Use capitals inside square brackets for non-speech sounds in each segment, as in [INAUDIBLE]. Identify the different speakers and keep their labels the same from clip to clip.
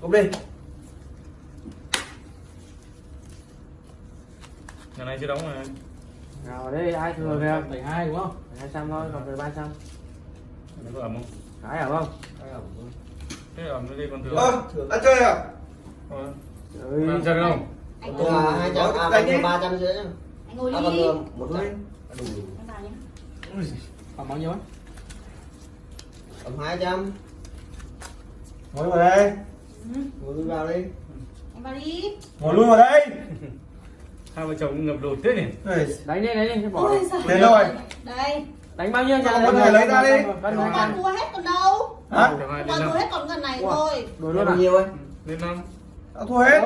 Speaker 1: Cúp đi.
Speaker 2: Nhà này chưa đóng rồi.
Speaker 3: Nào đây ai thừa kìa
Speaker 4: bảy hai đúng không
Speaker 3: 200 thôi còn về 300
Speaker 2: Nó có ẩm không?
Speaker 3: Cái hả không?
Speaker 2: Thế ẩm nó đi còn thừa.
Speaker 1: Ơ, đã chơi à?
Speaker 2: Ờ.
Speaker 3: Ơi,
Speaker 2: Làm sao không?
Speaker 5: anh
Speaker 1: À,
Speaker 5: đi
Speaker 1: hai trăm, à, còn ba trăm rưỡi.
Speaker 5: anh ngồi
Speaker 1: À,
Speaker 5: đi
Speaker 1: thừa một trăm.
Speaker 5: nhé
Speaker 4: còn bao nhiêu
Speaker 1: Tầm hai trăm.
Speaker 6: ngồi vào đây
Speaker 1: Ngồi lui vào đi.
Speaker 5: anh vào đi
Speaker 6: ngồi luôn vào đây [LAUGHS]
Speaker 2: Hai vợ chồng ngập lụt thế nhỉ?
Speaker 6: Đây,
Speaker 3: Đánh đi đánh đi bỏ
Speaker 5: ôi
Speaker 3: đi.
Speaker 6: đâu rồi?
Speaker 5: đây
Speaker 3: Đánh bao nhiêu
Speaker 6: Con
Speaker 3: trả
Speaker 6: người lấy ra đi.
Speaker 3: Hai trăm
Speaker 5: thua hết còn đâu
Speaker 6: hả
Speaker 2: hai năm.
Speaker 5: thua hết còn gần này thôi
Speaker 1: Bao
Speaker 3: luôn à?
Speaker 1: nhiêu ấy?
Speaker 2: Lên năm.
Speaker 6: đã thua hết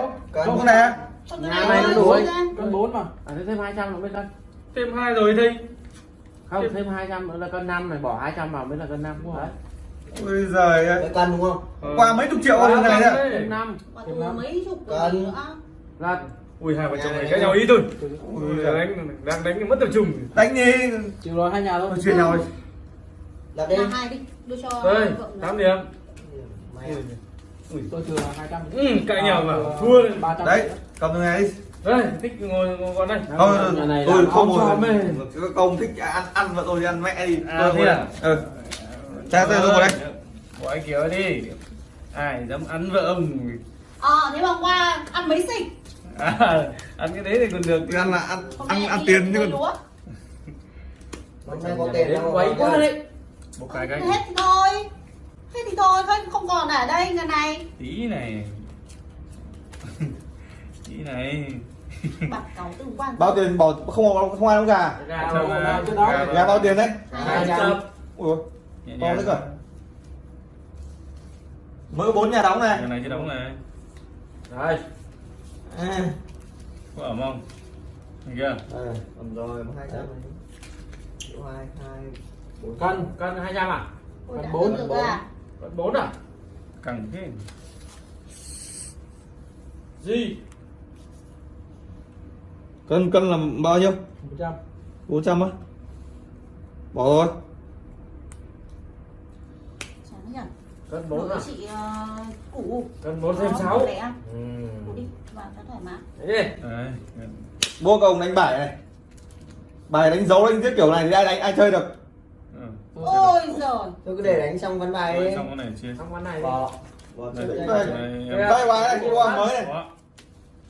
Speaker 3: Nhà
Speaker 5: này
Speaker 3: này
Speaker 5: thôi
Speaker 3: nó
Speaker 5: ra.
Speaker 4: cân bốn mà
Speaker 3: À thế thêm 200 nữa mới cân
Speaker 2: Thêm hai rồi thì.
Speaker 3: Không thêm 200 nữa là cân 5 này bỏ 200 vào mới là cân 5 Đấy
Speaker 6: ôi giời ơi
Speaker 1: Cái cân đúng không?
Speaker 2: Ờ.
Speaker 6: qua mấy chục triệu lần này đấy
Speaker 3: Thêm 5
Speaker 5: mà thua mấy chục rồi nữa
Speaker 3: là
Speaker 2: Ui hai vợ chồng này cãi nhau ý thôi.
Speaker 6: Ui giời.
Speaker 2: đánh đang đánh mất tập trung.
Speaker 6: đánh đi
Speaker 4: chịu rồi hai nhà thôi
Speaker 6: Thôi chuyện nhau đi
Speaker 1: Đặt đi.
Speaker 5: là hai đi đưa cho
Speaker 2: Đây,
Speaker 5: vợ nữa.
Speaker 2: 8 điểm.
Speaker 1: Mày à?
Speaker 4: tôi hai trăm
Speaker 2: Ừ, cãi nhau mà thua đấy.
Speaker 6: cầm từ này đi
Speaker 2: Đây, thích ngồi ngồi còn đây.
Speaker 6: không tôi không ngồi công thích ăn ăn và tôi đi ăn mẹ đi
Speaker 2: À,
Speaker 6: tôi
Speaker 2: thế
Speaker 6: ngồi
Speaker 2: à?
Speaker 6: ừ cha tôi ngồi đây
Speaker 2: Bỏ anh kiểu đi. Ai dám ăn vợ ông.
Speaker 5: ờ thế mà qua ăn mấy xịch
Speaker 2: À, ăn cái đấy thì còn được.
Speaker 6: Thì ăn là ăn
Speaker 5: Hôm
Speaker 6: ăn ăn tiền chứ còn.
Speaker 1: Hôm nay có tiền đâu.
Speaker 3: Quấy quá đấy
Speaker 2: Một cái cái
Speaker 5: hết thì thôi hết thì thôi không không còn ở đây ngày này
Speaker 2: tí này. [LAUGHS] tí này.
Speaker 6: bao tiền bỏ không không ai đóng gà
Speaker 3: Gà
Speaker 6: bao tiền đấy ui to thế cơ mới có bốn nhà đóng này
Speaker 2: Nhà này chưa đóng này.
Speaker 3: Đây
Speaker 6: à.
Speaker 2: Có ẩm không? Thấy chưa?
Speaker 6: Đây.
Speaker 1: Cầm rồi, hai trăm. Triệu hai, hai, bốn.
Speaker 3: Cân cân 200 à?
Speaker 5: Ôi,
Speaker 3: Còn
Speaker 5: đã
Speaker 3: bốn,
Speaker 5: được
Speaker 3: bốn.
Speaker 5: à?
Speaker 3: Cân 4 à?
Speaker 2: Căng thế.
Speaker 3: Gì?
Speaker 6: cân cân là bao nhiêu
Speaker 4: một trăm
Speaker 6: 400 á bỏ rồi
Speaker 5: Chán nhỉ
Speaker 3: Cân 4 à?
Speaker 5: chị ờ, củ
Speaker 3: Cân 4 thêm
Speaker 5: Đó,
Speaker 3: 6
Speaker 5: lẻ.
Speaker 3: Ừ
Speaker 5: Củ đi vào cho thoải mái
Speaker 3: Đấy
Speaker 6: mua cầu đánh bài này bài đánh dấu đánh giết kiểu này thì ai đánh ai chơi được
Speaker 2: Ừ.
Speaker 5: ôi giời
Speaker 1: Tôi cứ để đánh xong ván bài
Speaker 2: Rồi,
Speaker 1: đi.
Speaker 2: xong cái này chia.
Speaker 3: Xong quán này đi
Speaker 1: Bỏ. Bỏ
Speaker 2: Đây,
Speaker 1: chơi
Speaker 2: đây,
Speaker 1: đây.
Speaker 2: đây,
Speaker 6: đây đây bài này mua mới này.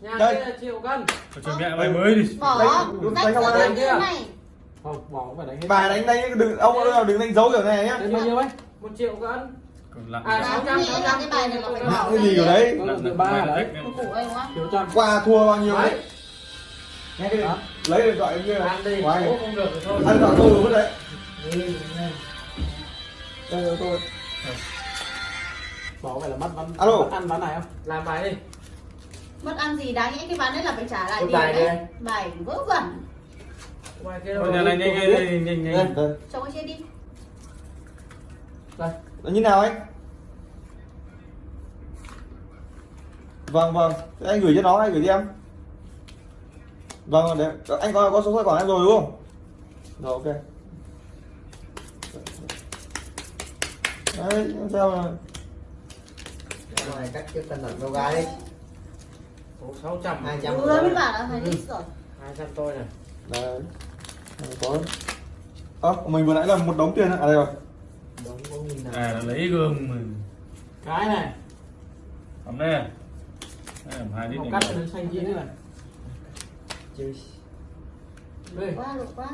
Speaker 3: Nhà
Speaker 6: Đây.
Speaker 3: kia là triệu cân
Speaker 2: chuẩn bị bài mới đi.
Speaker 5: bỏ
Speaker 6: Đánh- đánh
Speaker 5: thế
Speaker 3: kia.
Speaker 5: này
Speaker 4: không bỏ cũng phải đánh hết
Speaker 6: bài đánh đánh đừng ông đừng đánh dấu kiểu này nhá
Speaker 4: bao nhiêu ấy
Speaker 3: 1 triệu cân À,
Speaker 5: Là
Speaker 3: 600,
Speaker 5: nghĩ là
Speaker 3: 600,
Speaker 5: cái bài này
Speaker 6: gì kiểu đấy?
Speaker 4: ba đấy
Speaker 6: qua thua bao nhiêu
Speaker 3: Đấy?
Speaker 6: Nghe cái lấy điện thoại kia
Speaker 3: Ăn đi.
Speaker 6: Của
Speaker 3: không được thôi.
Speaker 6: Ăn thoại tôi mất đấy. Đây tôi.
Speaker 4: Bỏ phải là mất ván
Speaker 6: Alo.
Speaker 4: mất ăn ván này không?
Speaker 3: Làm bài đi.
Speaker 5: Mất ăn gì đáng nhẽ cái ván đấy là phải trả lại tiền
Speaker 1: bài
Speaker 5: đấy. bài vớ vẩn.
Speaker 3: Ngoài kia
Speaker 2: này nhanh nhanh nhanh nhanh
Speaker 6: đây.
Speaker 2: Nhanh.
Speaker 5: cho cái chia đi.
Speaker 3: Đây
Speaker 6: là như nào anh? Vâng vâng. Thế anh gửi cho nó hay gửi cho em. Vâng để anh có có số tài khoản em rồi đúng không? Rồi ok. Đấy sao mà
Speaker 1: này cắt cái cân nặng đâu gái đi.
Speaker 3: Số 600
Speaker 1: Hai trăm.
Speaker 5: vừa mới bảo là phải lít rồi
Speaker 3: 200 tôi này
Speaker 6: đấy. Có. Ơ mình vừa nãy là một đống tiền à đây rồi
Speaker 2: À nó lấy gương mà.
Speaker 4: cái này
Speaker 2: Ẩm đây. Đây ẩm hai lít
Speaker 4: học
Speaker 2: này.
Speaker 4: cắt đến xanh chín
Speaker 1: Chơi.
Speaker 4: đây
Speaker 5: quá lục quá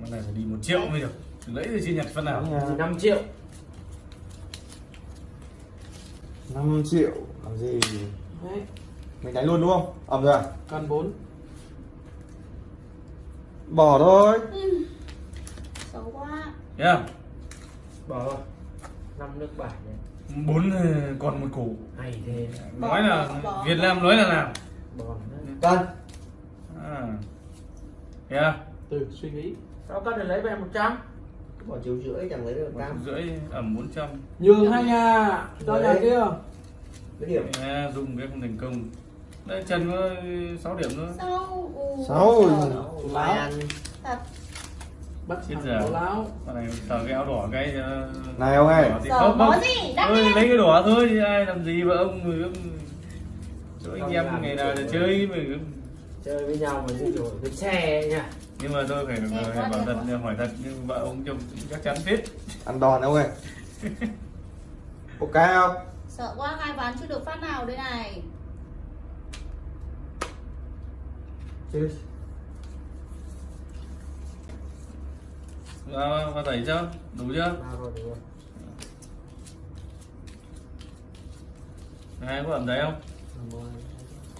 Speaker 2: Cái này phải đi một triệu mới được. Lấy thì chi nhặt phân nào.
Speaker 3: Thì 5 triệu
Speaker 6: 5 triệu làm gì
Speaker 4: đấy
Speaker 6: mình đánh luôn đúng không ẩm rồi à
Speaker 4: cân bốn
Speaker 6: bỏ thôi
Speaker 5: Ừ.
Speaker 2: không?
Speaker 3: Bỏ rồi 5 nước bài
Speaker 2: Bốn ờ, còn một củ.
Speaker 3: Hay thế
Speaker 2: Nói là
Speaker 5: Bỏ,
Speaker 2: Việt. Nam nói là làm.
Speaker 1: Cân.
Speaker 2: À. Không?
Speaker 4: từ suy nghĩ
Speaker 3: Sao cân để lấy về 100
Speaker 1: Bỏ triệu rưỡi chẳng lấy được
Speaker 2: Một
Speaker 1: cam.
Speaker 2: rưỡi ẩm 400
Speaker 4: nhường hai nhà cho nhà
Speaker 1: Đấy.
Speaker 4: kia
Speaker 1: Cái điểm.
Speaker 2: à, dùng cái không thành công đây Trần có 6 điểm nữa
Speaker 6: Sáu.
Speaker 5: giời.
Speaker 1: Mai ăn.
Speaker 5: thật
Speaker 4: bắt thằng
Speaker 2: giờ.
Speaker 4: bố láo
Speaker 2: này tờ cái áo đỏ cái cho
Speaker 6: Này ông ơi.
Speaker 2: thì không
Speaker 5: có
Speaker 2: không
Speaker 5: gì? Đắt
Speaker 2: Ôi,
Speaker 5: đen.
Speaker 2: lấy cái đỏ thôi ai làm gì mà ông người ông chỗ anh em ngày nào để chơi mà
Speaker 3: chơi với nhau mà như kiểu cái xe nha
Speaker 2: nhưng mà tôi phải, bảo thật hỏi thật nhưng vợ ông chồng chắc chắn hết
Speaker 6: Ăn đòn ông ơi. [LAUGHS] Ok không?
Speaker 5: Sợ quá hai ván chưa được phát nào đây này.
Speaker 6: Chơi.
Speaker 2: Vào vào tẩy chưa? Đủ chưa? Hai có ẩm đấy không?
Speaker 3: Đúng rồi.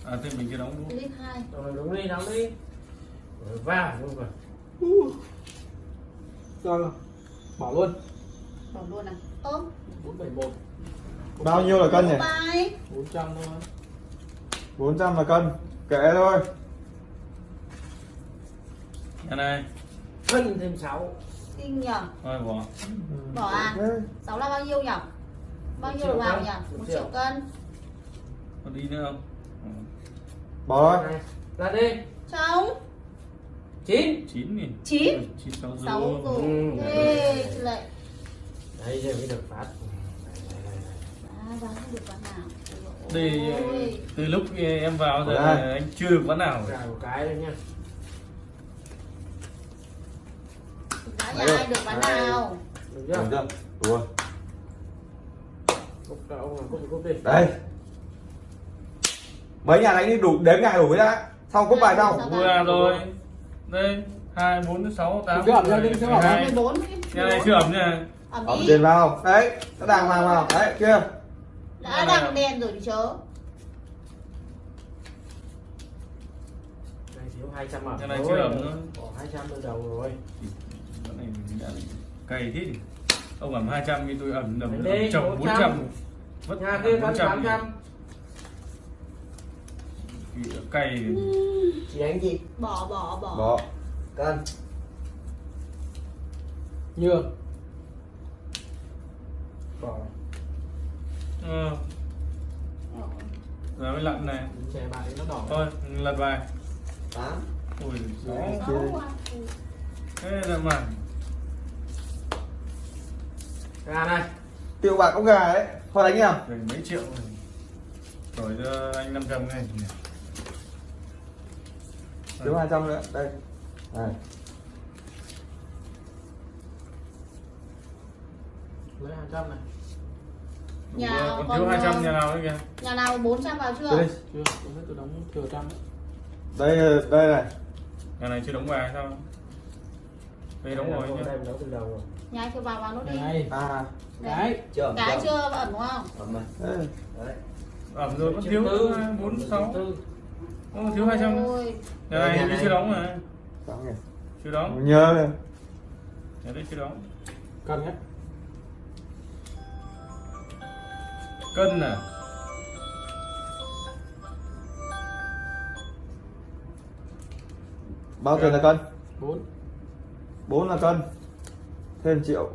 Speaker 2: à thì mình chưa đóng đúng
Speaker 5: Clip 2.
Speaker 3: rồi đúng đi đóng đi. Vào luôn rồi.
Speaker 4: Rồi bỏ luôn.
Speaker 5: Bỏ luôn à. Ơ,
Speaker 4: 471
Speaker 6: Bao nhiêu là cân nhỉ?
Speaker 5: bài.
Speaker 4: 400 thôi.
Speaker 6: 400 là cân. Kệ thôi.
Speaker 2: nhà này.
Speaker 3: Phân thêm 6
Speaker 5: Kinh nhở.
Speaker 2: thôi bỏ
Speaker 5: Bỏ à?
Speaker 6: Ừ.
Speaker 5: 6 là bao nhiêu nhở? Bao nhiêu vào
Speaker 3: cân.
Speaker 5: nhỉ?
Speaker 3: Một
Speaker 5: 1
Speaker 3: triệu.
Speaker 5: cân.
Speaker 2: còn đi nữa không Ừ.
Speaker 6: Bỏ thôi.
Speaker 3: ra đi
Speaker 5: Trống.
Speaker 3: 9
Speaker 2: chín nghìn
Speaker 5: Chín.
Speaker 2: chín sáu
Speaker 5: 6
Speaker 2: rồi
Speaker 5: rồi.
Speaker 3: Ừ.
Speaker 5: Lại.
Speaker 3: đây giờ mới được phát Đây, đây, đây, đây.
Speaker 5: À, Ôi.
Speaker 2: từ lúc em vào giờ
Speaker 6: Đây.
Speaker 2: anh chưa được ván nào
Speaker 3: Gà một cái đấy nhá
Speaker 5: Nhà ai được ván nào?
Speaker 3: được
Speaker 6: Được
Speaker 3: chưa
Speaker 6: chưa? Đủ rồi. Đây. Mấy nhà đánh đi đủ đếm ngày đủ đã. Xong cúp bài xong.
Speaker 2: vừa rồi đây hai bốn sáu tám
Speaker 4: ra ra
Speaker 2: hai
Speaker 5: 14.
Speaker 2: nhà này chưa ẩm nha
Speaker 5: Ẩm
Speaker 6: tiền vào. Đấy. Nó đàng hoàng vào. Đấy. Kia.
Speaker 5: Đã đằng đèn rồi thì chớ.
Speaker 3: đây thiếu 200 ẩm
Speaker 2: Cái này chưa ẩm nữa.
Speaker 3: bỏ 200 từ đầu rồi
Speaker 2: này mình đã cày thế thì ông ẩm 200 thì tôi ẩm ẩm, ẩm chồng
Speaker 3: 400.
Speaker 2: 400 vất
Speaker 3: nhà kia cân
Speaker 2: 400
Speaker 3: 800
Speaker 2: thì cày
Speaker 1: Chị đánh gì?
Speaker 5: Bỏ bỏ bỏ.
Speaker 6: Bỏ.
Speaker 1: Cân.
Speaker 4: nhường
Speaker 3: bỏ
Speaker 2: ờ, rồi mới lặn này
Speaker 4: chè bài nó đỏ
Speaker 2: thôi lật bài
Speaker 1: 8.
Speaker 2: ui gió
Speaker 5: à.
Speaker 2: thế là mà
Speaker 3: gà này
Speaker 6: Tiêu bạc ốc gà đấy. Thôi đánh nào.
Speaker 2: phải mấy triệu rồi rồi cho anh 500 này
Speaker 6: Thiếu 200 nữa. Đây. Này.
Speaker 4: lấy 200 này
Speaker 5: Nhà
Speaker 2: rồi, còn thiếu 200
Speaker 5: ờ,
Speaker 2: nhà nào nữa kìa
Speaker 5: Nhà nào 400 vào chưa?
Speaker 6: Đây.
Speaker 4: chưa tôi đóng thừa trăm đấy
Speaker 6: Đây đây này.
Speaker 2: nhà này chưa đóng bài sao đây đóng rồi nhá
Speaker 3: đây mình đóng từ đầu rồi
Speaker 5: Nhà ai chưa vào vào nốt đi.
Speaker 4: này
Speaker 6: À.
Speaker 4: cái
Speaker 1: Chưa.
Speaker 5: Cái
Speaker 1: chưa
Speaker 5: ẩm đúng không?
Speaker 1: ẩm rồi.
Speaker 6: Đây.
Speaker 1: Đấy.
Speaker 2: ẩm rồi vẫn thiếu
Speaker 3: tư.
Speaker 2: bốn sáu
Speaker 3: Triệu tư.
Speaker 2: Ô, thiếu 200
Speaker 5: Ôi,
Speaker 2: nhà này
Speaker 1: Nhà
Speaker 2: hình như
Speaker 1: này.
Speaker 2: chưa đóng mà
Speaker 6: Xong nhỉ.
Speaker 2: chưa đóng
Speaker 6: Nhớ này.
Speaker 2: nhà đây chưa đóng
Speaker 4: cân nhé
Speaker 2: cân à
Speaker 6: Bao tiền là cân?
Speaker 4: 4
Speaker 6: 4 là cân. Thêm triệu.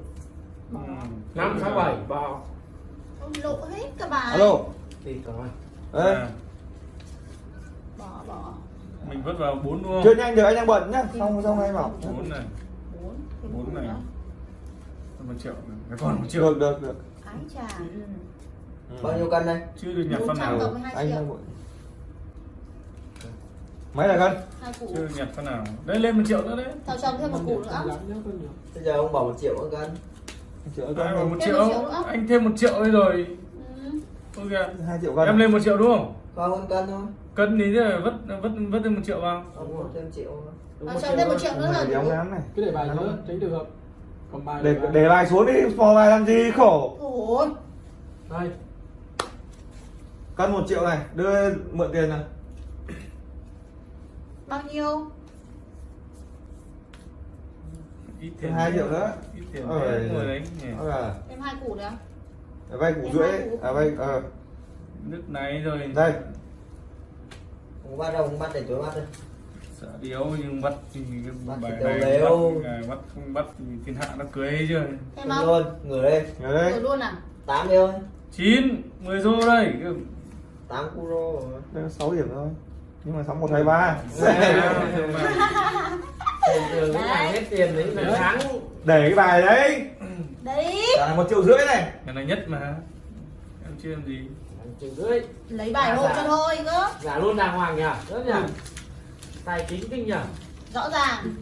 Speaker 2: Ừ.
Speaker 3: năm sáu bảy
Speaker 5: ôi, lộ hết cả bài.
Speaker 6: Alo.
Speaker 3: thì rồi
Speaker 6: Đây.
Speaker 2: À,
Speaker 5: Bỏ bỏ.
Speaker 2: mình vứt vào bốn đúng
Speaker 6: Chưa nhanh được anh đang bận nhá. Xong xong anh bảo.
Speaker 2: bốn này
Speaker 5: 4.
Speaker 2: bốn này một triệu này. còn một triệu
Speaker 6: Được được được.
Speaker 5: Ái chà.
Speaker 1: Bao nhiêu cân đây?
Speaker 2: chưa được nhặt phân
Speaker 5: 400
Speaker 2: nào
Speaker 5: cộng với 2
Speaker 6: Anh đang bận. Mấy là cân?
Speaker 5: Hai củ.
Speaker 2: chưa nhặt phân nào đấy lên một triệu nữa đấy
Speaker 5: Tao trồng thêm một củ nữa.
Speaker 1: Bây giờ ông bỏ 1 triệu một cân.
Speaker 6: Triệu
Speaker 2: à,
Speaker 6: cân.
Speaker 2: một
Speaker 5: Thêm
Speaker 2: triệu
Speaker 5: một triệu nữa.
Speaker 2: anh thêm một triệu ấy rồi
Speaker 5: Ừ.
Speaker 2: ok kìa
Speaker 6: 2 triệu cân.
Speaker 2: em lên một triệu đúng không
Speaker 1: con cân thôi.
Speaker 2: cân thì thế là vứt vứt vứt thêm một triệu vào
Speaker 1: bỏ thêm triệu.
Speaker 3: Đúng
Speaker 5: À,
Speaker 3: một
Speaker 5: trồng thêm một triệu nữa
Speaker 6: ông
Speaker 5: đủ.
Speaker 6: ngán này.
Speaker 4: cứ để bài nữa tránh trường hợp còn bài
Speaker 6: Để
Speaker 4: bài.
Speaker 6: để bài xuống đi, phò bài làm gì khổ.
Speaker 5: Ôi,
Speaker 4: đây
Speaker 6: Cân 1 triệu này, đưa mượn tiền này.
Speaker 5: Bao nhiêu?
Speaker 2: ít
Speaker 6: Thêm 2 triệu nữa.
Speaker 2: ít tiền đấy
Speaker 6: là
Speaker 5: Thêm hai củ nữa.
Speaker 6: để vay củ rưỡi.
Speaker 5: hai.
Speaker 6: À vay ờ
Speaker 2: nước này rồi
Speaker 6: đây.
Speaker 1: Không bắt đâu, không bắt để tối bắt đây.
Speaker 2: sợ điếu nhưng bắt thì
Speaker 1: Bắt
Speaker 2: bài này
Speaker 1: đều
Speaker 2: bắt, à, bắt không bắt thì thiên hạ nó cưới ấy chưa
Speaker 5: không?
Speaker 1: luôn, ngửa lên.
Speaker 6: Nhớ đây.
Speaker 5: Rồi luôn à?
Speaker 1: 8 đi thôi.
Speaker 2: chín mười đô đây
Speaker 1: 8 euro rồi.
Speaker 6: Đây có 6 điểm thôi. Nhưng mà sóng 1 2 3.
Speaker 3: tiền thường cái này hết tiền đấy là
Speaker 6: để cái bài đấy.
Speaker 5: Đấy.
Speaker 6: Là một triệu rưỡi này.
Speaker 2: Cái này nhất mà. Em chưa làm gì.
Speaker 3: Triệu rưỡi.
Speaker 5: Lấy bài hộ cho thôi cơ.
Speaker 3: Giả luôn đàng hoàng nhỉ? Rất nhỉ? Tài chính kinh nhỉ?
Speaker 5: Rõ ràng.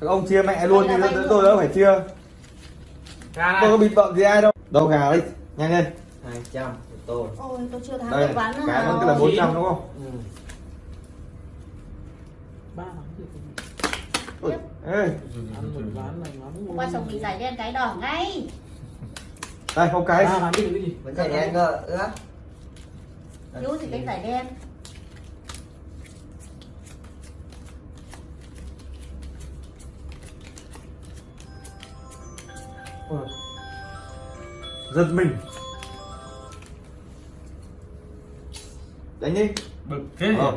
Speaker 6: Các ông chia mẹ luôn
Speaker 5: vay
Speaker 6: tôi đâu phải chia.
Speaker 3: Gà
Speaker 6: tôi có bịt bợm gì ai đâu? Đâu gà đi nhanh lên.
Speaker 1: Hai trăm tôi.
Speaker 5: Ôi tôi chưa thắng
Speaker 6: đây
Speaker 5: được ván
Speaker 6: cái nó tức là bốn trăm đúng không?
Speaker 3: Ừ.
Speaker 4: ba thì
Speaker 6: ê,
Speaker 4: ăn một ván này lắm
Speaker 5: qua chồng bị giải đen cái đỏ ngay.
Speaker 6: Đây không cái
Speaker 4: gì?
Speaker 1: Vẫn chạy đen cơ ướp
Speaker 5: thiếu gì cái giải đen.
Speaker 6: Giật mình đánh đi.
Speaker 2: Bực thế
Speaker 6: ờ.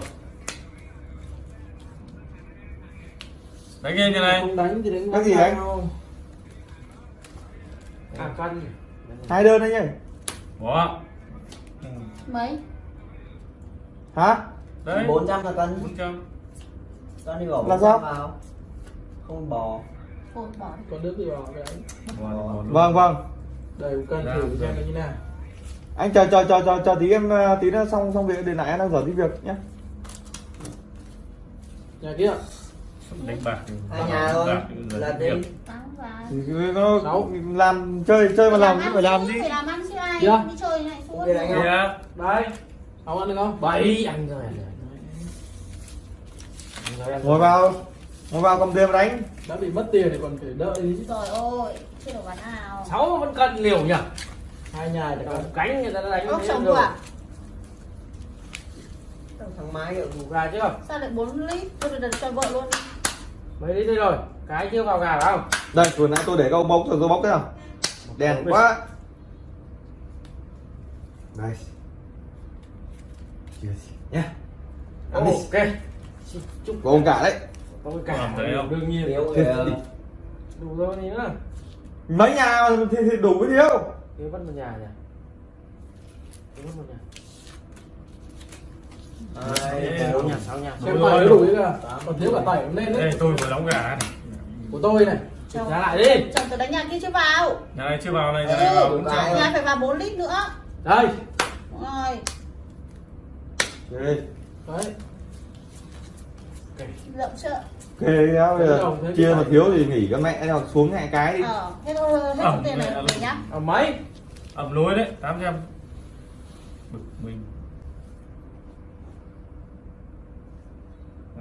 Speaker 2: đánh nghe như này.
Speaker 4: Không đánh thì đánh
Speaker 6: Cái gì đánh?
Speaker 3: à cân
Speaker 6: hai đơn đấy nhỉ
Speaker 2: bỏ.
Speaker 5: Mấy?
Speaker 6: Hả?
Speaker 2: Đấy.
Speaker 1: Bốn trăm là cân
Speaker 2: bốn trăm.
Speaker 1: Con đi bỏ
Speaker 6: Là
Speaker 1: 400
Speaker 6: sao?
Speaker 1: vào. Không bò
Speaker 5: bỏ
Speaker 4: còn nước thì vào cái ấy.
Speaker 6: vâng vâng.
Speaker 4: Đây cân
Speaker 2: Dạ,
Speaker 4: thử
Speaker 2: vâng.
Speaker 4: xem là như nào
Speaker 6: anh chờ chờ chờ chờ chờ tí em ờ, tí nữa xong xong việc để lại em đang dở tí việc nhé
Speaker 4: nhà kia.
Speaker 2: Đánh bạc.
Speaker 1: Hai nhà thôi. Là đi.
Speaker 6: thì nó
Speaker 4: Sáu.
Speaker 6: làm chơi chơi mà làm chứ phải làm gì
Speaker 5: phải làm ăn chứ ai.
Speaker 4: Dạ.
Speaker 5: đi chơi này suốt
Speaker 1: Ok, đánh không?
Speaker 2: Kìa.
Speaker 3: đấy
Speaker 4: không ăn được không?
Speaker 3: Bảy anh rồi anh
Speaker 6: ngồi vào. Ngồi vào cầm tiền mà đánh.
Speaker 4: Đã bị mất tiền thì còn phải đợi. Đi chứ
Speaker 5: trời ơi chưa được ván nào.
Speaker 3: Sáu vẫn cân liều nhỉ
Speaker 4: hai nhà thì
Speaker 3: Còn cánh người ta đã đánh
Speaker 5: ốc chồng
Speaker 3: rồi.
Speaker 1: thằng máy được
Speaker 3: Ngủ gà chưa
Speaker 5: sao lại 4 lít? Tôi được cho vợ luôn
Speaker 3: mấy lít đây rồi? Cái chưa vào gà phải không?
Speaker 6: Đây vừa nãy tôi để ông bốc rồi tôi bốc thế nào? Đèn quá. Đây. Nhé ăn đi.
Speaker 3: Ok. Chúc
Speaker 6: ông cả đấy.
Speaker 3: cái cả
Speaker 2: Làm thấy không?
Speaker 3: đương nhiên.
Speaker 6: Thì-
Speaker 3: đủ rồi gì nữa
Speaker 6: mấy nhà mà thì, thì đủ cái thiếu
Speaker 3: thiếu vẫn một nhà nhỉ? Thiếu vẫn một nhà. Sáu
Speaker 1: bốn
Speaker 3: nhà sáu nhà
Speaker 4: xem tài đủ cái cả còn thiếu cả tẩy cũng lên
Speaker 2: đây
Speaker 4: đấy
Speaker 2: tôi vừa đóng gà này.
Speaker 4: Của tôi này.
Speaker 5: Chồng
Speaker 3: giá lại đi.
Speaker 5: chồng tôi đánh nhà kia chưa vào?
Speaker 2: Nhà này chưa vào này nhà này vào
Speaker 5: ừ
Speaker 1: Vai.
Speaker 5: nhà phải vào 4 lít nữa.
Speaker 3: Đây.
Speaker 5: Rồi.
Speaker 6: Ghê
Speaker 4: đấy.
Speaker 5: Rộng
Speaker 6: bây
Speaker 4: Thế
Speaker 6: giờ
Speaker 4: đồng, thế
Speaker 6: chia mà thiếu thì nghỉ con mẹ xuống hai cái đi.
Speaker 5: Ờ hết thôi hết
Speaker 2: Ờ,
Speaker 5: số tiền này nhá.
Speaker 3: Ở mấy
Speaker 2: ẩm lối đấy tám trăm. Bực mình.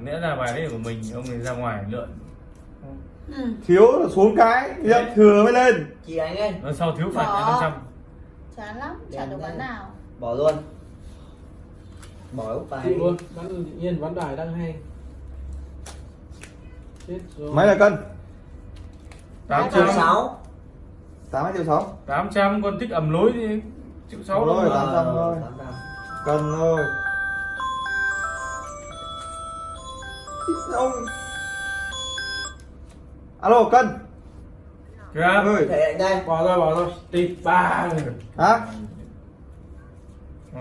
Speaker 2: Lẽ ra bài đấy của mình ông ấy ra ngoài lượn.
Speaker 5: Ừ.
Speaker 6: Thiếu là xuống cái hiện thừa mới lên.
Speaker 1: Chị ấy
Speaker 2: nó sau thiếu phạt năm trăm.
Speaker 5: Chán lắm chả được ván nào.
Speaker 1: Bỏ luôn. Bỏ úp bài
Speaker 4: luôn ván tự nhiên ván đài đang hay. Chết rồi.
Speaker 6: Mấy là cân.
Speaker 2: Tám
Speaker 1: triệu
Speaker 2: trăm.
Speaker 1: sáu
Speaker 6: tám triệu sáu?
Speaker 2: Tám trăm con thích ẩm lối thì triệu sáu
Speaker 6: Rồi,
Speaker 2: đâu
Speaker 6: tám trăm thôi. cân thôi ông. Alo cân.
Speaker 2: Kìa.
Speaker 6: Ơi.
Speaker 1: Thể đây.
Speaker 3: Bỏ rồi bỏ rồi. Tịt ba.
Speaker 6: Hả?
Speaker 2: Ờ,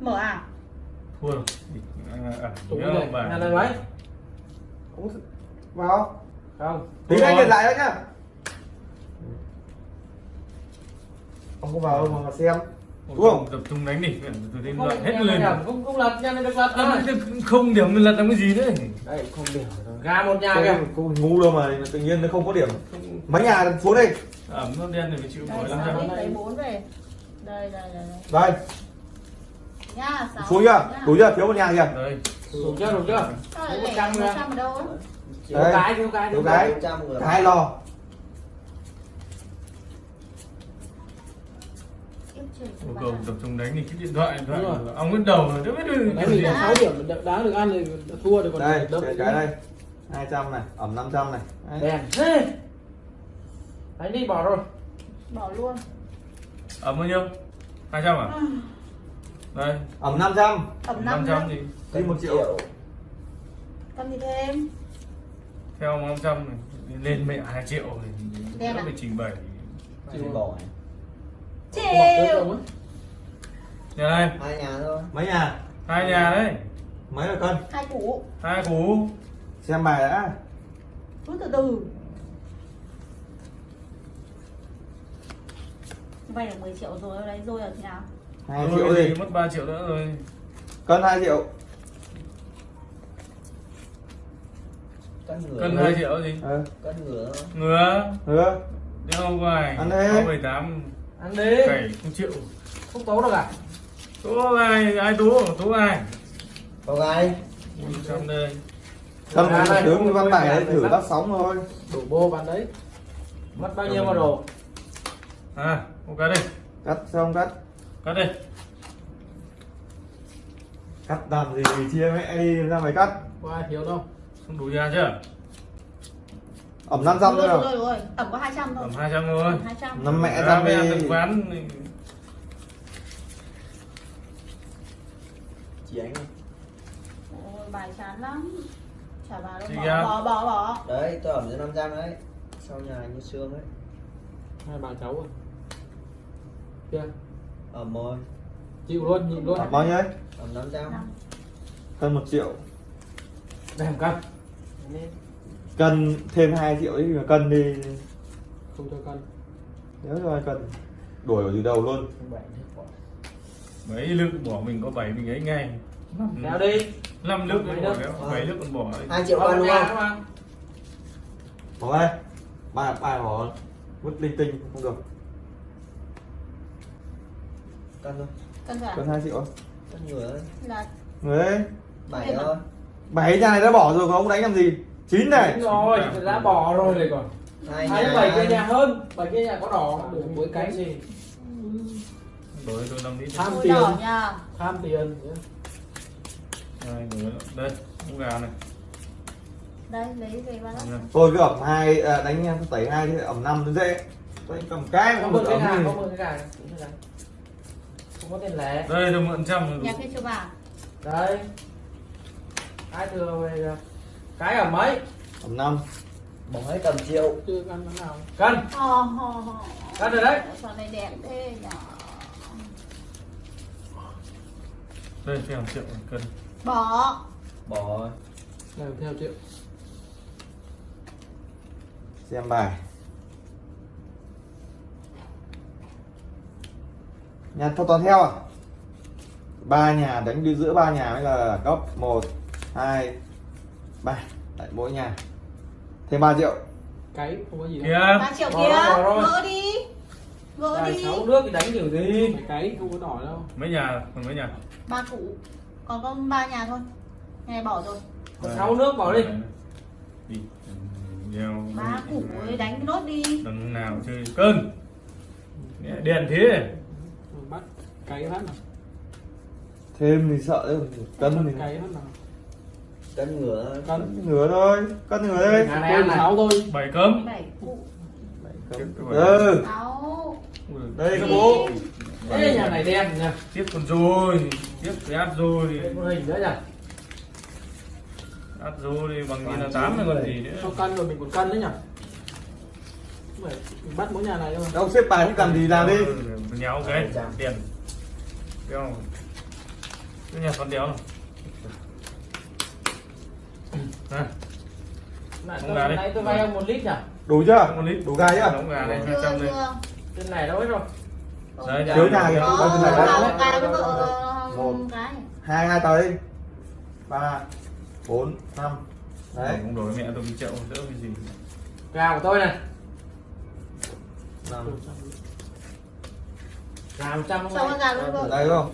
Speaker 5: mở à?
Speaker 2: Thua rồi. À, à, nhớ
Speaker 3: mấy
Speaker 6: vào.
Speaker 3: Không.
Speaker 6: Tí
Speaker 2: Đúng
Speaker 6: anh điện lại đó nhá ông có vào đâu mà xem. Đúng không?
Speaker 2: tập trung đánh lật hết lên.
Speaker 3: không không lật nhà này được lật
Speaker 2: À, không điểm mình lật làm cái gì đấy
Speaker 3: đây không điểm gà một nhà kìa.
Speaker 6: không ngu đâu mà tự nhiên nó không có điểm. Mấy nhà xuống đây.
Speaker 2: Ẩm nó đen thì phải chịu nổi năm
Speaker 5: sáu
Speaker 2: trăm
Speaker 5: lít lấy 4 về. Đây đây đây đây.
Speaker 6: Đây.
Speaker 5: Nha sáu.
Speaker 6: Xuống chưa? Đủ chưa? Thiếu một nhà kìa.
Speaker 2: Đây.
Speaker 3: Đủ chưa? Đủ chưa? Một trăm
Speaker 5: đâu?
Speaker 3: Thiếu cái thiếu cái
Speaker 6: Thiếu cái. hai lo
Speaker 5: Yêu
Speaker 2: cầu tập trung đánh thì cái điện thoại điện thoại
Speaker 4: Đúng rồi.
Speaker 2: ông biết đầu rồi, biết được
Speaker 4: đánh có 6 điểm đá- đá được ăn thì thua thì còn
Speaker 6: đây
Speaker 4: đỡ
Speaker 6: cái cái đây. 200 này ẩm 500 này. Đấy.
Speaker 3: đèn thế. Đánh đi bỏ rồi.
Speaker 5: Bỏ luôn.
Speaker 2: Ẩm bao nhiêu? hai trăm à? [SIGHS] Đây.
Speaker 6: Ẩm 500
Speaker 5: ẩm
Speaker 2: năm
Speaker 5: năm
Speaker 2: trăm
Speaker 5: nữa
Speaker 2: thì
Speaker 6: đi một triệu.
Speaker 5: Cầm gì thêm?
Speaker 2: Theo năm trăm này lên mẹ hai triệu thì nó
Speaker 5: à?
Speaker 2: phải trình bày.
Speaker 1: Này.
Speaker 4: Bỏ
Speaker 5: chịu.
Speaker 4: không
Speaker 2: này
Speaker 1: hai nhà thôi.
Speaker 6: Mấy nhà?
Speaker 2: Hai nhà đấy.
Speaker 6: Mấy là cân
Speaker 5: hai củ.
Speaker 2: Hai cú
Speaker 6: xem bài đã.
Speaker 5: Cứ từ từ. Vay được 10 triệu rồi đấy rồi ở thế nào?
Speaker 6: Hai
Speaker 2: Thôi
Speaker 6: triệu
Speaker 2: thì
Speaker 6: đi.
Speaker 2: mất 3 triệu nữa rồi.
Speaker 6: Cân hai triệu.
Speaker 1: Cân ngửa
Speaker 2: cân 2 triệu gì?
Speaker 6: Ờ.
Speaker 1: Cân ngửa
Speaker 2: ngứa
Speaker 6: hứa
Speaker 2: đeo ngoài
Speaker 6: Ăn đi.
Speaker 2: 78
Speaker 4: ăn đi.
Speaker 2: Cày không chịu.
Speaker 4: Không tố được à?
Speaker 2: Tố ai ai tố? Tố ai?
Speaker 1: Có gai
Speaker 2: trong đây.
Speaker 6: Một
Speaker 4: này,
Speaker 6: tướng
Speaker 4: không-
Speaker 6: văn
Speaker 4: không
Speaker 6: bài đấy thử bắt sóng thôi.
Speaker 4: Đổ bô bạn đấy. Mất bao nhiêu mà đổ
Speaker 2: à ok đây.
Speaker 6: Cắt xong cắt.
Speaker 2: Cắt đây.
Speaker 6: Cắt làm gì thì chia mẹ đi ra mày cắt.
Speaker 4: Có ai thiếu đâu?
Speaker 2: Không đủ ra chưa
Speaker 6: ẩm năm trăm
Speaker 5: rồi
Speaker 6: thôi.
Speaker 5: rồi rồi tầm có 200 thôi.
Speaker 2: Tầm 200 thôi.
Speaker 5: 200
Speaker 6: năm mẹ
Speaker 2: ra về. ăn quán
Speaker 1: chị anh
Speaker 5: Ôi, bài chán lắm. Chả vào đâu bỏ,
Speaker 2: ra.
Speaker 5: bỏ bỏ bỏ.
Speaker 1: Đấy tôi ẩm cho 500 đấy. Sau nhà như xương ấy
Speaker 4: hai bà cháu rồi kia.
Speaker 1: Ẩm rồi
Speaker 4: chịu luôn nhịn luôn.
Speaker 6: Ẩm bao nhiêu ấy?
Speaker 1: Ẩm 500
Speaker 5: Năm.
Speaker 6: cân một triệu.
Speaker 4: Đem cân
Speaker 6: cân thêm 2 triệu ấy mà cân đi.
Speaker 4: Không cho cân.
Speaker 6: Nếu cho cân. Đuổi ở từ đầu luôn.
Speaker 2: Mấy lượng bỏ mình có 7 mình ấy ngay.
Speaker 4: Kéo đi.
Speaker 2: 5 nước
Speaker 4: Mấy
Speaker 2: bỏ kéo 7 nước còn bỏ đấy
Speaker 1: 2 triệu cân đúng không?
Speaker 6: bỏ đây. Ba ba bỏ vứt linh tinh không được.
Speaker 1: Cân thôi.
Speaker 5: Cân
Speaker 6: 2 triệu.
Speaker 1: Cân đấy
Speaker 5: là
Speaker 6: người đấy.
Speaker 1: Bảy
Speaker 5: Em ạ.
Speaker 1: thôi
Speaker 6: bảy nhà này đã bỏ rồi còn ông đánh làm gì chín này.
Speaker 4: Đúng rồi đã bỏ rồi này còn.
Speaker 1: Hai nhà.
Speaker 4: bảy kia nhà hơn bảy kia nhà có đỏ. Được mỗi cái gì?
Speaker 2: Đổi tôi 5 lít
Speaker 4: tham tiền.
Speaker 5: nha.
Speaker 4: Tham tiền.
Speaker 2: Đây con gà này.
Speaker 5: Đây lấy về
Speaker 2: Nha.
Speaker 6: tôi cứ ẩm hai à, đánh tẩy hai thì ẩm năm nó dễ. Tôi cầm cái
Speaker 4: không
Speaker 6: được
Speaker 4: cái
Speaker 6: ẩm gì
Speaker 4: không có tiền lẻ.
Speaker 2: Đây tôi mượn trăm rồi.
Speaker 5: Nhà kia chưa vào
Speaker 4: đấy ai thừa về rồi. Cái ở mấy?
Speaker 6: Ẩm năm.
Speaker 1: Bỏ hết tầm triệu.
Speaker 4: Chưa ăn món nào. Cân.
Speaker 5: Hò hò hò
Speaker 4: cân rồi đấy.
Speaker 5: Con này đẹp thế nhở?
Speaker 2: Đây theo triệu cân.
Speaker 5: Bỏ.
Speaker 1: Bỏ.
Speaker 4: Làm theo triệu.
Speaker 6: Xem bài. Nhà theo toàn theo à? Ba nhà đánh đi giữa ba nhà mới là cấp một hai ba tại mỗi nhà. Thêm 3 triệu
Speaker 4: cái không có gì đâu.
Speaker 2: Kia
Speaker 5: 3 triệu kia. Gỡ đi. Gỡ đi.
Speaker 4: sáu nước thì đánh kiểu gì? Cái không có đỏ đâu.
Speaker 2: Mấy nhà? Còn mấy nhà?
Speaker 5: Ba cụ. Còn có ba nhà thôi. Nhà này bỏ rồi.
Speaker 4: Còn sáu nước bỏ đi.
Speaker 2: Đi đeo
Speaker 5: Ba cụ ấy đánh nốt đi.
Speaker 2: Đằng nào chơi cân đèn thế.
Speaker 4: Bắt cái phát nào
Speaker 6: thêm thì sợ đấy cân thì
Speaker 4: cái phát nào
Speaker 1: cân ngửa
Speaker 4: cân
Speaker 6: ngửa thôi cân ngửa đây.
Speaker 3: Nhà này
Speaker 4: tôi sáu thôi.
Speaker 2: Bảy cấm.
Speaker 5: Bảy cụ
Speaker 6: ừ.
Speaker 5: Sáu.
Speaker 6: Đây các bố.
Speaker 4: Ê, nhà này đen nha
Speaker 2: tiếp con rồi. Tiếp cái áp rồi.
Speaker 4: Con hình nữa nhỉ?
Speaker 2: Áp rồi bằng như là tám là còn gì nữa.
Speaker 4: Cho cân rồi mình còn cân đấy nhỉ? Không mình bắt mỗi nhà này thôi.
Speaker 6: Đâu xếp bài thích làm gì làm đi.
Speaker 2: Ừ, nhéo cái tiền. Đeo. Cái nhà con đéo này à,
Speaker 4: Nãy
Speaker 2: Không
Speaker 4: tôi,
Speaker 2: gà đi.
Speaker 4: nãy tôi vay ông một lít nhỉ?
Speaker 6: Đủ chưa?
Speaker 2: Một lít.
Speaker 6: Đủ gai chưa?
Speaker 2: Đóng gà này hai
Speaker 5: Chưa
Speaker 2: trăm đây
Speaker 5: chưa.
Speaker 4: Trên này đâu hết rồi.
Speaker 2: Đấy,
Speaker 6: Thiếu nhà kìa. Bao nhiêu này đấy?
Speaker 5: một cái với vợ
Speaker 6: Một.
Speaker 5: cái
Speaker 6: hai hai tới ba bốn năm. Đấy.
Speaker 2: Không đổi mẹ tôi bị chậu đỡ cái gì.
Speaker 4: Gà của tôi này.
Speaker 6: Năm.
Speaker 4: Gà một trăm không
Speaker 5: Cho con
Speaker 4: ai
Speaker 5: gà luôn
Speaker 6: đây không?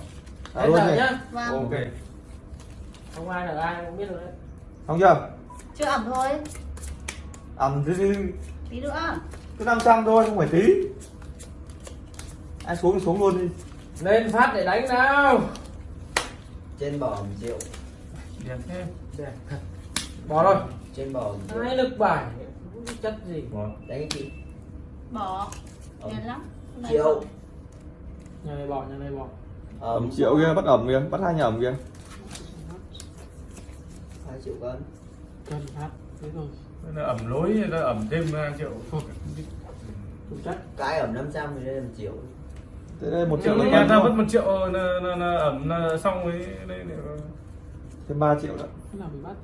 Speaker 6: À,
Speaker 4: Đấy
Speaker 6: luôn này.
Speaker 4: nhá.
Speaker 5: Vâng.
Speaker 6: Ok.
Speaker 4: Không ai được ai không biết được đấy
Speaker 6: không chưa?
Speaker 5: Chưa ẩm thôi.
Speaker 6: Ẩm thì thì
Speaker 5: Tí nữa.
Speaker 6: Cứ năm trăm thôi không phải tí. Ai xuống thì xuống luôn đi.
Speaker 4: Lên phát để đánh nào.
Speaker 1: Trên bò một triệu.
Speaker 2: Đẹp thế.
Speaker 4: Để. bỏ rồi
Speaker 1: trên bò một triệu.
Speaker 4: Hai lực bài? Chất gì?
Speaker 2: Bỏ
Speaker 1: đánh cái chị
Speaker 5: Bỏ
Speaker 1: Ẩm.
Speaker 5: Đen lắm.
Speaker 1: Triệu.
Speaker 4: nhà này bỏ nhà này bỏ
Speaker 6: ẩm triệu kia bắt ẩm kia bắt hai nhà ẩm kia
Speaker 1: triệu cân.
Speaker 4: Cân phát thế rồi
Speaker 2: nó ẩm lối ta ẩm thêm hai triệu.
Speaker 4: Chủ chất.
Speaker 1: Cái ẩm 500 thì đây là một triệu.
Speaker 6: Thế đây một
Speaker 2: triệu nhà ta
Speaker 6: cân
Speaker 2: mất
Speaker 6: thôi.
Speaker 2: một triệu là, là, là ẩm là xong với đây này
Speaker 6: thêm ba triệu nữa.
Speaker 4: Thế nào bị bắt?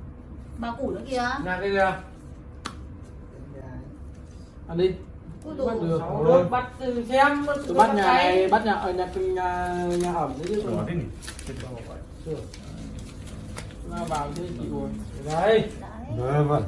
Speaker 5: Bao củ nữa kìa.
Speaker 3: Nhà cái kìa
Speaker 4: ăn đi. Bắt được.
Speaker 3: Được bắt từ xem
Speaker 4: bắt nhà này bắt nhà ở nhà nhà nhà ẩm đấy chứ.
Speaker 2: Ủa, thế nhỉ? Chết bao vậy.
Speaker 4: Chưa. Là vào thế chị rồi
Speaker 3: đây.
Speaker 5: Đấy
Speaker 6: vâng